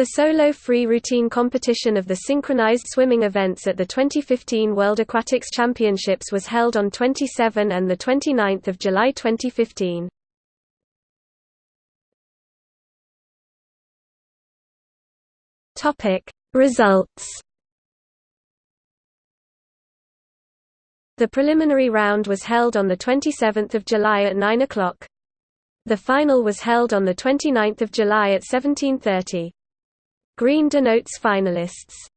The solo free routine competition of the synchronized swimming events at the 2015 World Aquatics Championships was held on 27 and 29 July 2015. Results The preliminary round was held on 27 July at 9 o'clock. The final was held on 29 July at 1730. Green denotes finalists.